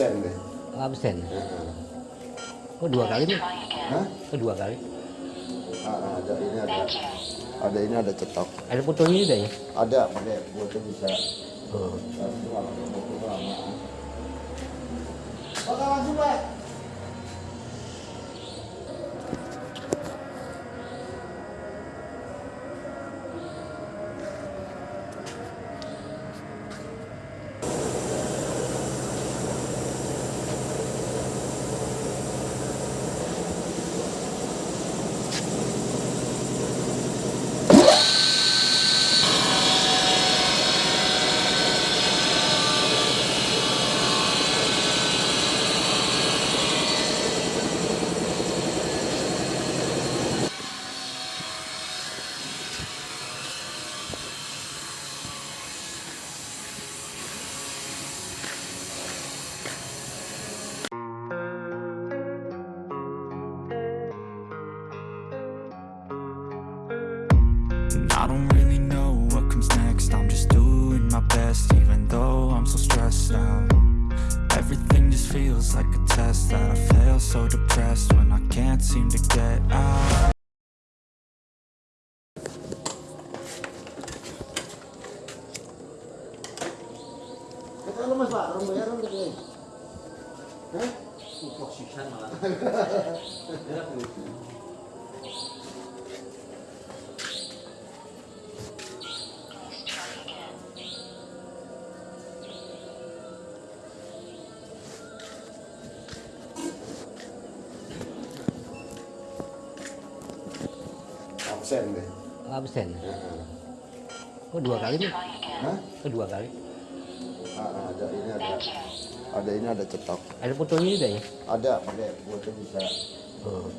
absen deh. absen kok dua kali nih Hah? kok dua kali Ah, ada ini ada. Ada ini ada cetok. ada fotonya juga ya Ada pakai foto bisa. oh. Foto lama. Oke langsung Absen deh. absen kok dua kali nih Hah? kok dua kali Ah, ada ini ada. Ada ini ada cetok. ada fotonya juga ya Ada pakai foto bisa. oh.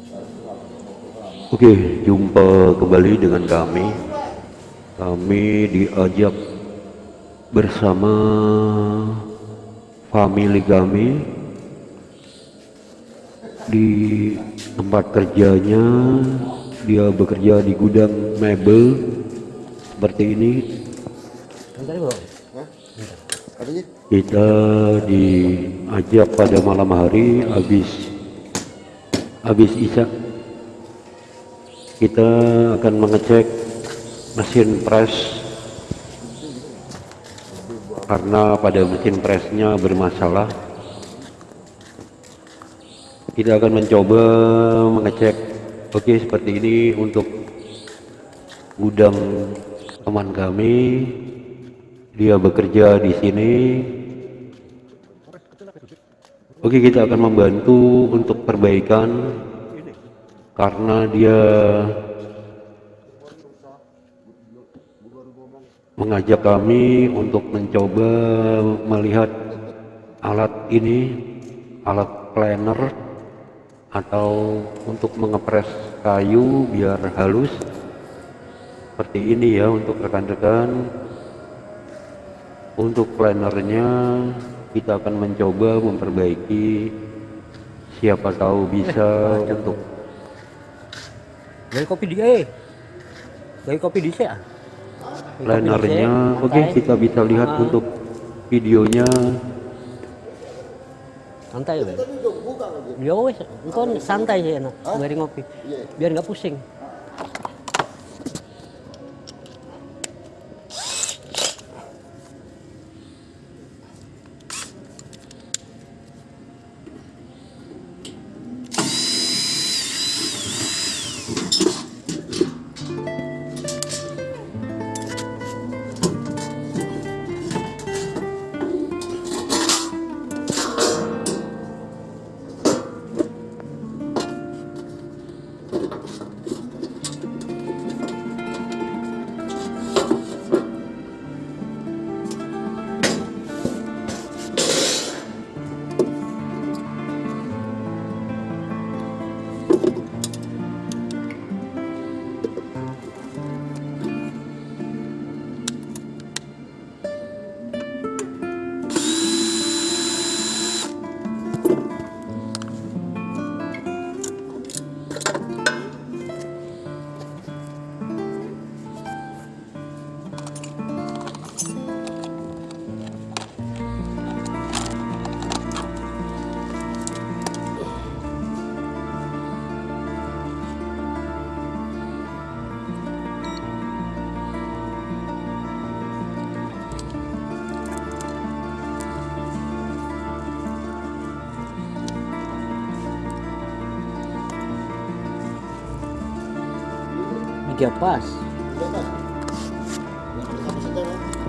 Oke, jumpa kembali dengan kami. Kami diajak bersama family kami di tempat kerjanya. Dia bekerja di gudang mebel seperti ini. Kita diajak pada malam hari habis habis isya. Kita akan mengecek mesin press karena pada mesin pressnya bermasalah. Kita akan mencoba mengecek oke seperti ini untuk gudang teman kami. Dia bekerja di sini. Oke kita akan membantu untuk perbaikan karena dia mengajak kami untuk mencoba melihat alat ini alat planer atau untuk mengepres kayu biar halus. Seperti ini ya untuk rekan-rekan. Untuk planernya kita akan mencoba memperbaiki. Siapa tahu bisa untuk. Dari kopi dia eh. Dari kopi di ah. Planernya oke kita bisa lihat untuk videonya santai wes engkau santai sih enak. Dari ngopi. Iya. biar nggak pusing tiga pas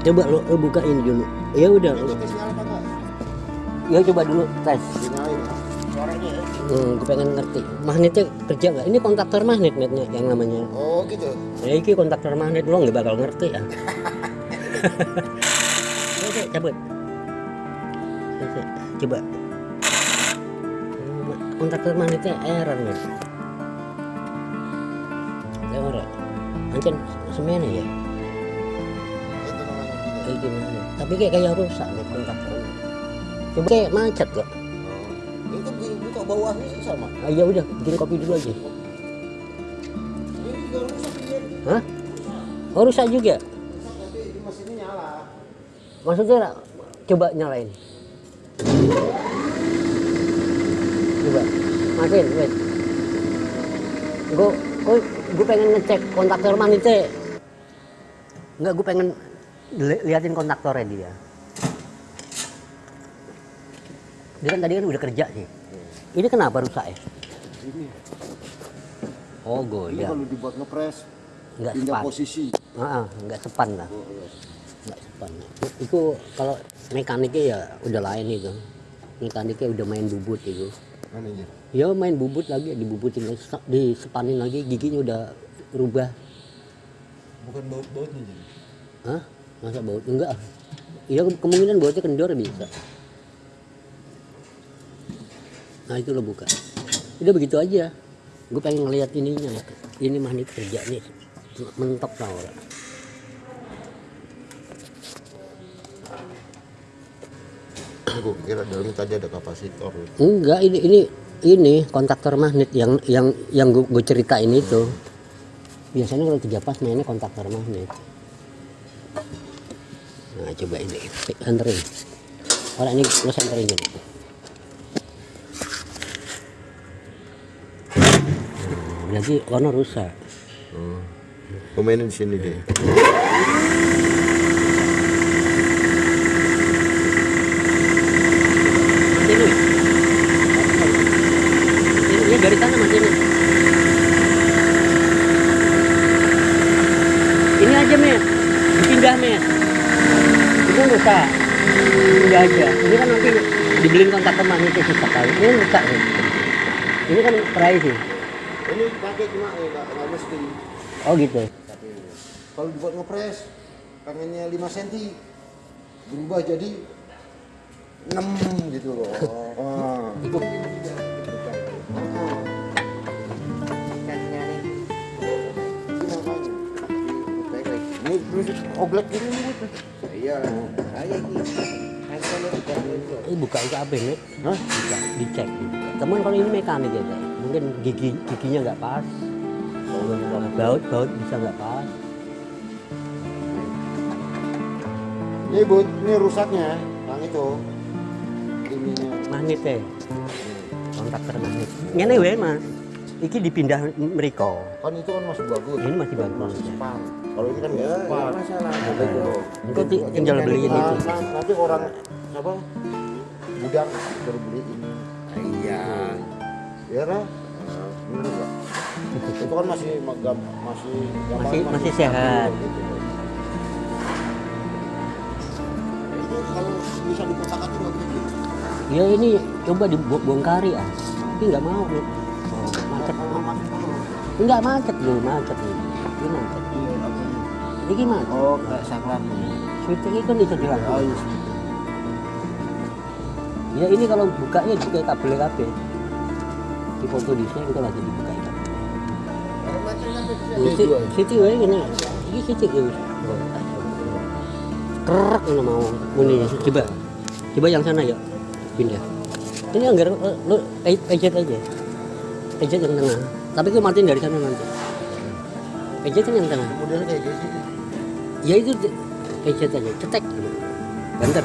coba lu, lu buka ini dulu. Ya udah enggak? ya coba dulu tes. Hmm, gue pengen ngerti. Magnetnya kerja nggak? Ini kontaktor magnet netnya yang namanya. Oh gitu. ya ini kontaktor magnet lo nggak bakal ngerti ya. Oke cabut. Coba. Hmm, kontaktor magnetnya error nih Ancan semena ya. Itu namanya gitu. kayak gimana? Tapi kayak kayak rusak nih kontaktornya coba kayak macet kok. Ini kan bu- buka bawahnya sih sama. ah, ya udah bikin kopi dulu aja. Ini juga rusak dia. hah? Oh rusak juga? Mesinnya nyala. maksudnya coba nyalain. Coba matiin wait gue gue gue pengen ngecek kontaktor magnetnya enggak gue pengen li- liatin kontaktornya dia. Dia kan tadi kan udah kerja sih ini kenapa rusak ya? Ini. oh Ini goyah kalau dibuat ngepres nggak pindah sepan. posisi. ah, ah, nggak sepan lah. Oh, iya. nggak sepan itu kalau mekaniknya ya udah lain itu. Mekaniknya udah main bubut itu Mana aja? ya main bubut lagi dibubutin lagi, se- disepanin lagi giginya udah rubah Bukan baut-bautnya jadi. Hah? masa baut enggak ya ke- kemungkinan bautnya kendor bisa nah itu lo buka udah begitu aja gue pengen ngeliat ininya ini magnet kerja nih mentok tau gak? Ini gue pikir dalamnya tadi ada kapasitor. Enggak, ini ini ini kontaktor magnet yang yang yang gue, gue ceritain itu. Biasanya kalau tiga pas mainnya kontaktor magnet. Nah, coba ini, anterin. Orang ini lo senterin jadi. Berarti warna rusak. Pemainnya di sini deh. Ini. Ini, ini dari sana mas ini. Ini aja met, dipindah met. Ini kan rusak. Pindah aja. Ini kan nanti dibeliin kontak teman itu susah kali. Ini rusak nih. Ini kan price sih. Ini pakai cuma eh, nggak mesti. Oh gitu. Tapi kalau dibuat ngepres pengennya 5 cm berubah jadi 6 gitu loh. Oh. Itu Ini terus oblek gini nih. Iya. ini buka itu apa nih? Hah? Buka, dicek. Teman kalau ini mekanik ya. Mungkin gigi giginya nggak pas. Baut baut bisa nggak pas. Ini bu, ini rusaknya yang itu. Ininya. magnet teh kontaktor magnet ngene wae mas iki dipindah mereka Kan itu kan masih bagus. ini masih bagus Masih sepan. Kalau ini kan nggak sepan. Masalah. engkau ti- tinggal beliin itu nanti orang apa? Budak baru beliin. Iya. Ya kan? Bener nggak? itu kan masih magam, masih gambar Masih- masih sehat. gitu. Itu kalau bisa diputarkan juga gitu. ya ini coba dibongkari ah tapi nggak mau lu macet nggak macet lu macet lu ini macet ini macet Oh, kayak saklar. switch ini kan bisa Oh, dilakukan iya. ya ini kalau bukanya juga kabel kabel di foto di sini kita lagi dibuka itu Ini Siti. Siti wae ngene. Iki Siti ya wis. Kerak ngono mau. Ngene coba. Coba yang sana ya. Pindah. Ini anggar lu pejet aja. Pejet yang tengah. Tapi gue matiin dari sana nanti. Pejet kan yang tengah. Modelnya kayak gitu. Ya itu pejet aja, cetek. Banter.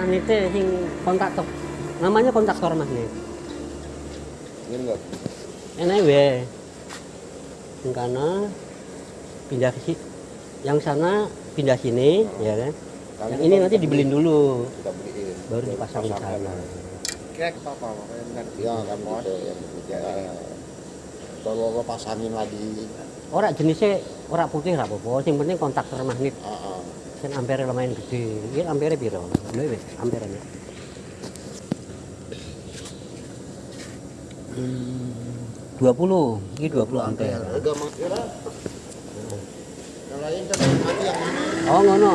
Magnetnya sing kontaktor. Namanya kontaktor magnet. Ini enggak. Enak wae. yang kana pindah ke si- yang sana pindah sini ya kan? Kami yang ini nanti dibeliin dulu. Kita beliin. Baru dipasang di sana. Kira ke papa, makanya kan ya kan gitu yang ya, kalau lo pasangin lagi. Orang jenisnya orang putih lah apa yang penting kontaktor magnet ah, kan ampere lumayan gede. Ini ampere piro? Lho wis ampere nya. Dua puluh ini dua puluh ampere. Makin yang lain yang mana? Oh ngono.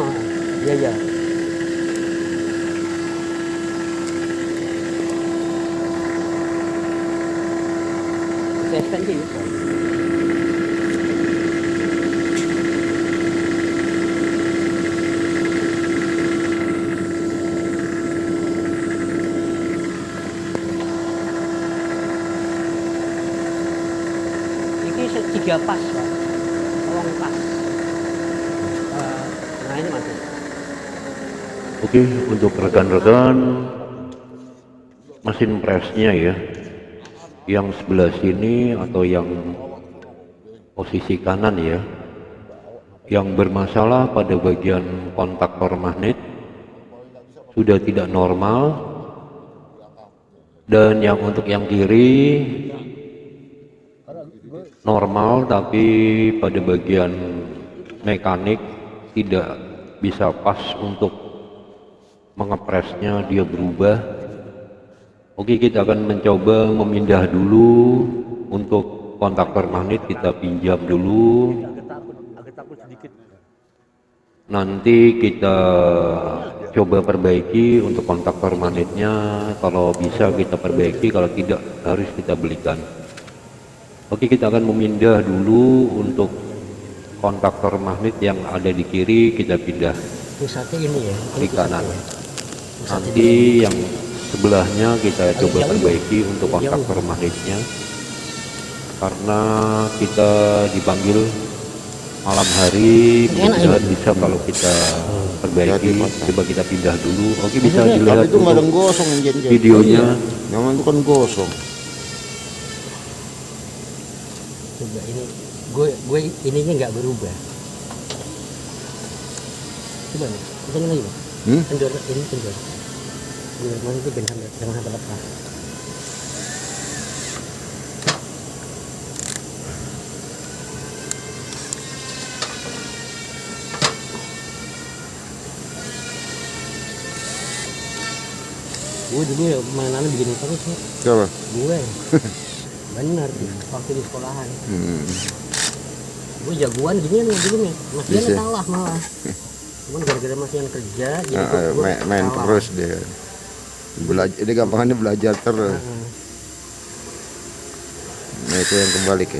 Iya iya. Bisa extensi bisa. Ini tiga pas, Pak. Tolong pas. Eh, nah ini mati. Oke, untuk rekan-rekan mesin presnya ya, yang sebelah sini atau yang posisi kanan ya, yang bermasalah pada bagian kontaktor magnet sudah tidak normal dan yang untuk yang kiri normal tapi pada bagian mekanik tidak bisa pas untuk mengepresnya dia berubah. Oke kita akan mencoba memindah dulu untuk kontaktor magnet kita pinjam dulu. Nanti kita coba perbaiki untuk kontaktor magnetnya. Kalau bisa kita perbaiki kalau tidak harus kita belikan oke kita akan memindah dulu untuk kontaktor magnet yang ada di kiri kita pindah Pusatnya ini ya. Ini di kanan. Pusatnya nanti yang sebelahnya kita coba perbaiki untuk kontaktor magnetnya. Karena kita dipanggil malam hari Enak mudah bisa kalau kita perbaiki coba kita pindah dulu. Oke bisa tapi dilihat itu gosong videonya. Yang itu kan gosong Coba ini gue gue ininya nggak berubah. Coba nih, pecahin lagi bang. Hmm? Kendor ini kendor. Gue mana itu jangan sampai jangan sampai lepas. Gue dulu ya mainannya begini terus ya. coba Gue bener waktu di sekolahan. hmm. gue jagoan gini nih dulu nih mas Dian Bisa. kalah malah cuman gara-gara mas Dian kerja jadi Ah, gua- gua main, main kalah. terus dia belajar dia gampangannya belajar terus Heeh. nah itu yang kembali ke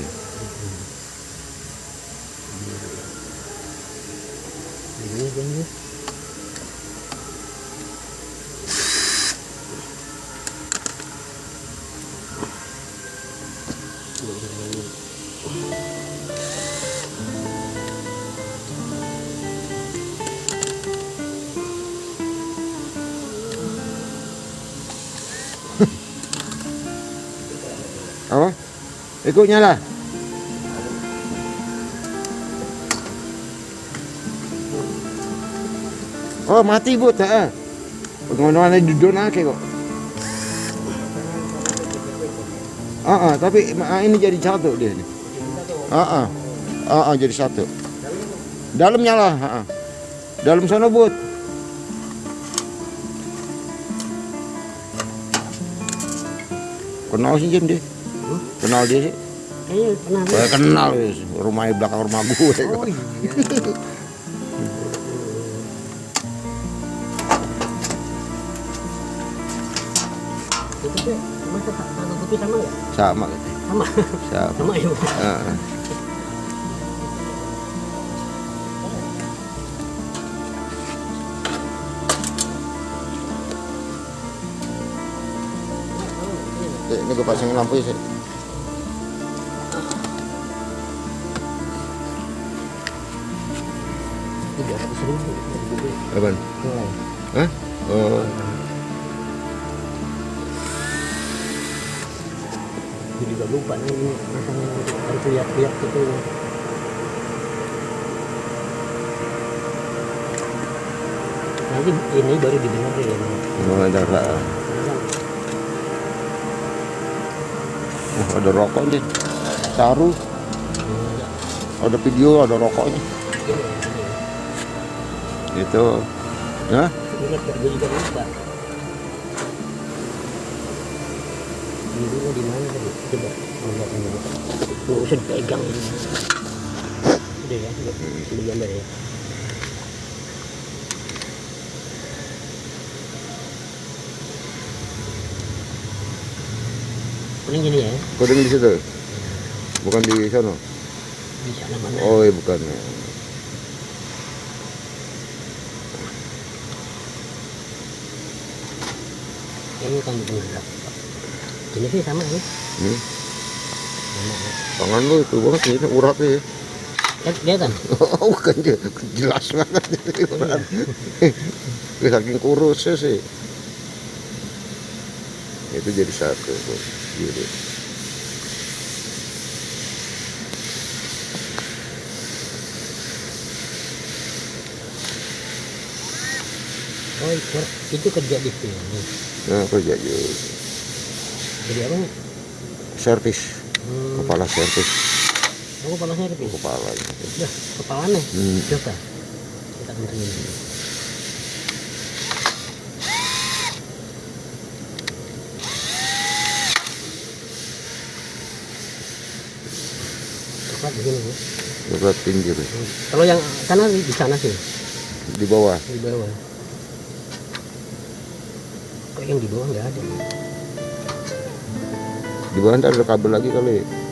ikut nyala oh mati bu. Tak pengumuman di donake kok? Ah ah, tapi ah, ini jadi satu dia nih ah ah. Ah ah, jadi satu. Dalam nyala ah, ah. dalam sana but kenal sih Jen dia. Kenal dia sih kayaknya pernah saya kenal wis. rumahnya belakang rumah gue oh iya sama putih sama nggak sama gitu. sama sama sama ya Bu? Ah, ah. Eh, ini gue pasangin lampu ya sih. Mulai. Hah? Oh, juga lupa nih ini rasanya harus lihat-lihat gitu nanti ini baru didengerin Oh, ada ra- oh, ada rokoknya. Saru, ada video, ada rokoknya. Itu. Hah? juga lupa ini dulu di mana tadi coba melihat ini nggak usah dipegang ini udah ya udah ya kuning gini ya di situ. Bukan di sana. di sana mana Oh, iya bukan. Ini kan bener ini sih sama ini Hmm. sama ya. Tangan lu itu banget ini uratnya ya. Lihat- kelihatan Oh, dia. Jelas banget ini urat. Saking kurusnya sih. Itu jadi satu. tuh. Gitu. oh itu kerja di sini Nah, kerja juga. jadi apa Servis. hmm, Kepala servis. aku panasnya tapi Kepala. Udah, kepalanya. Hmm. Coba. Kita kencengin di sini. Bu. Pinggir. Kalau yang sana di di sana sih, Di bawah. di bawah. Yang di bawah nggak ada? Di bawah ada kabel lagi kali.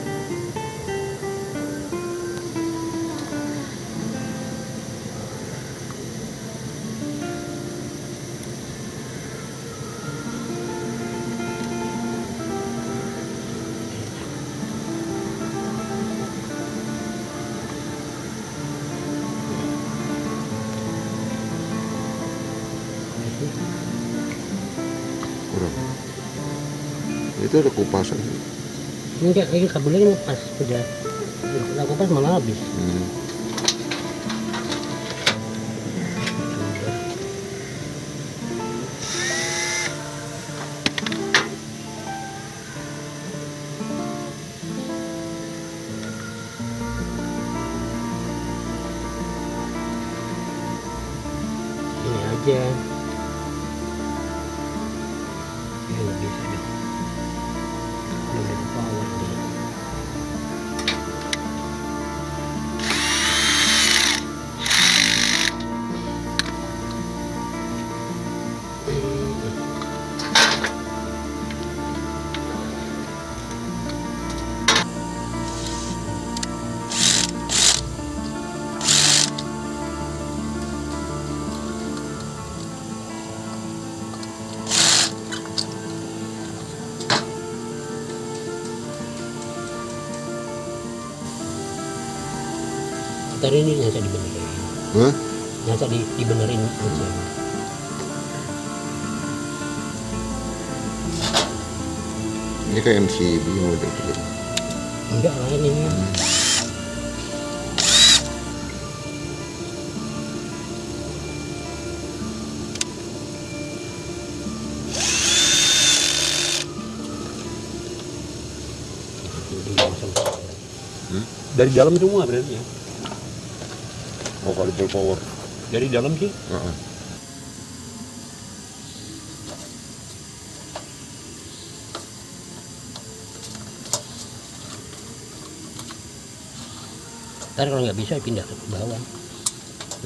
Itu ada kupasan. Enggak, ini kabelnya ini pas sudah aku pas malah habis. Hmm. Ntar ini nyasa dibenerin. Hah? Nyasa di, dibenerin aja. Ini kayak MCB model gitu. Enggak lain ini. Dari dalam semua berarti ya. Oh, kalau full power. Dari dalam sih. Heeh. Ntar kalau nggak bisa pindah ke bawah.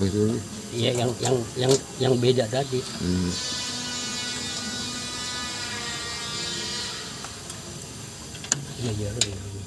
Itu ini. Iya yang yang yang yang beda tadi. Hmm. Iya iya iya.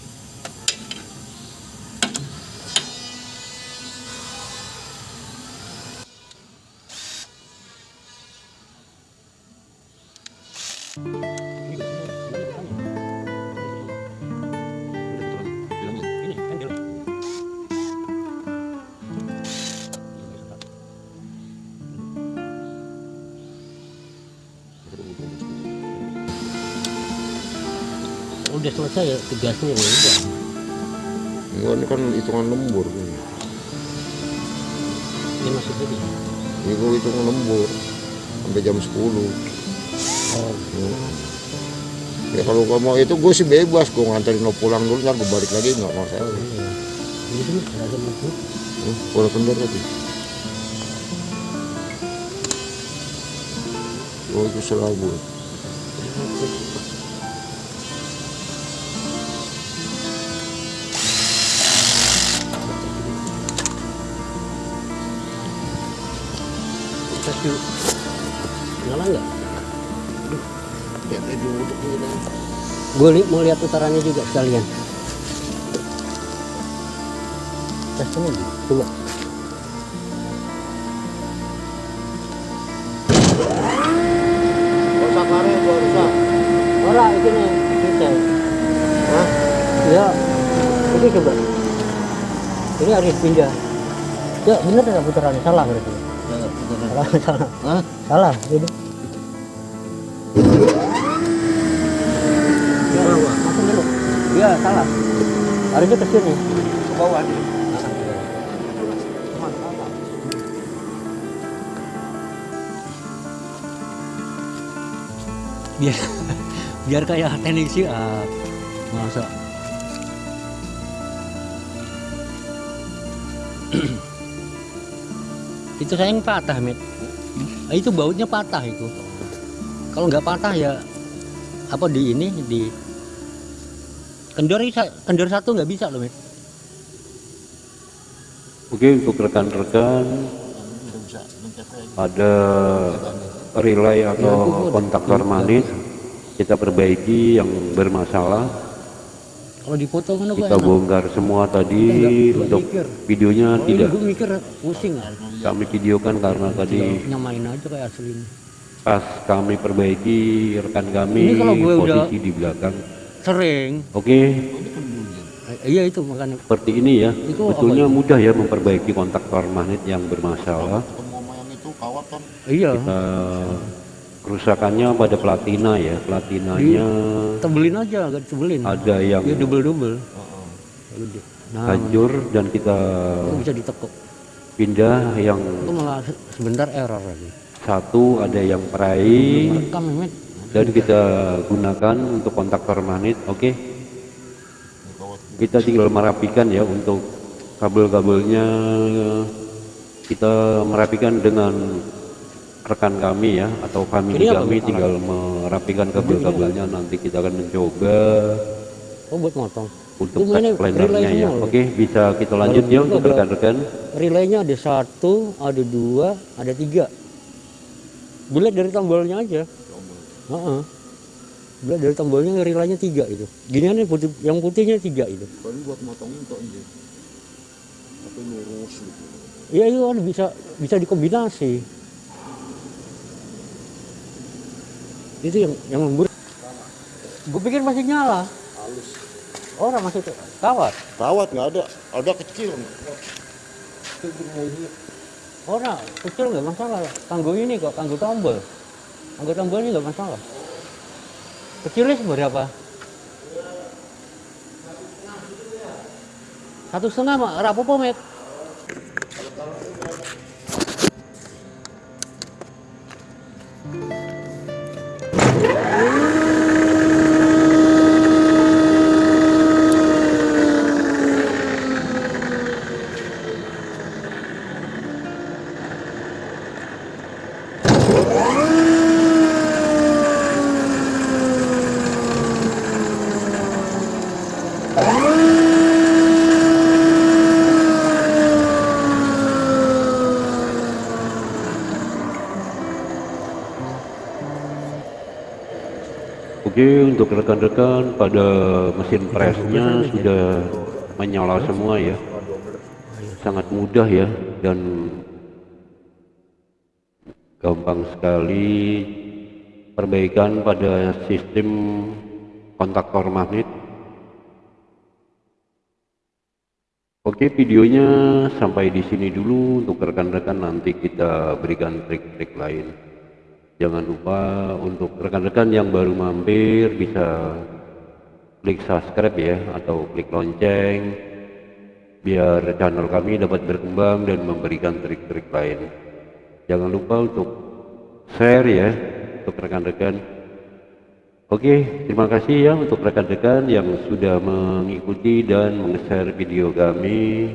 Udah selesai ya tugasnya ya udah Enggak, ini kan hitungan lembur. ini maksudnya nih. Ini gue hitungan lembur sampai jam 10. oh Ya kalau gua mau itu gue sih bebas, gue nganterin lo pulang dulu, ntar gue balik lagi nggak masalah. iya ini sih seragam itu Hmm, Bola kendor tadi. Oh itu selalu. Gue li mau lihat putarannya juga sekalian. Coba. Ora ini nih kita Hah? ya ini coba. Ini harus pindah. Ya bener ada putarannya salah berarti. Salah salah. Hah? salah ini salah harusnya ke sini Ke bawah nih. biar biar kayak teknik sih ah masa. Itu sayang patah met Ah, itu bautnya patah itu. Kalau nggak patah ya apa di ini di kendor kendor satu nggak bisa loh Oke untuk rekan-rekan ada relay atau kontaktor manis kita perbaiki yang bermasalah. Kalau dipoto kan kita bongkar semua tadi Enggak, untuk mikir. videonya tidak. gue mikir pusing kami videokan karena tadi nyamain aja kayak asli ini pas kami perbaiki rekan kami Ini kalau gue udah- posisi di belakang sering. Oke. Eh, iya itu makanya. Seperti ini ya. Itu betulnya mudah ya memperbaiki kontaktor magnet yang bermasalah. Yang itu kawat kan. iya. Eh, kerusakannya pada platina ya. Platinanya tebelin aja agak tebelin ada yang ya double double nah. hancur dan kita itu bisa ditekuk. pindah yang itu malah se- sebentar error lagi. Satu ada yang perai rekam Mehmet dan kita gunakan untuk kontaktor magnet oke? Kita tinggal merapikan ya untuk kabel-kabelnya. Kita merapikan dengan rekan kami ya atau kami Ini kami tinggal merapikan kabel-kabelnya nanti kita akan mencoba. Oh buat motong untuk relay ya oke? Bisa kita lanjut ya untuk rekan-rekan? Relaynya ada satu ada dua ada tiga. Bulat dari tombolnya aja Heeh. bulat dari tombolnya relaynya tiga itu gini nih putih yang putihnya tiga itu Paling buat motongin kok ini. Tapi lurus gitu. Iya itu kan bisa bisa dikombinasi. Itu yang yang lembur. Gue pikir masih nyala. Orang masih kawat. Kawat nggak ada, ada kecil. Orang kecil nggak masalah. Kanggo ini kok, kanggo tombol. Kanggo tombol ini nggak masalah. Kecilnya seberapa? Satu setengah mak, rapopo met. Oke untuk rekan-rekan pada mesin presnya sudah menyala semua ya. Sangat mudah ya dan gampang sekali perbaikan pada sistem kontaktor magnet. Oke videonya sampai di sini dulu. Untuk rekan-rekan nanti kita berikan trik-trik lain Jangan lupa untuk rekan-rekan yang baru mampir bisa klik subscribe ya atau klik lonceng biar channel kami dapat berkembang dan memberikan trik-trik lain. Jangan lupa untuk share ya untuk rekan-rekan. Oke terima kasih ya untuk rekan-rekan yang sudah mengikuti dan meng-share video kami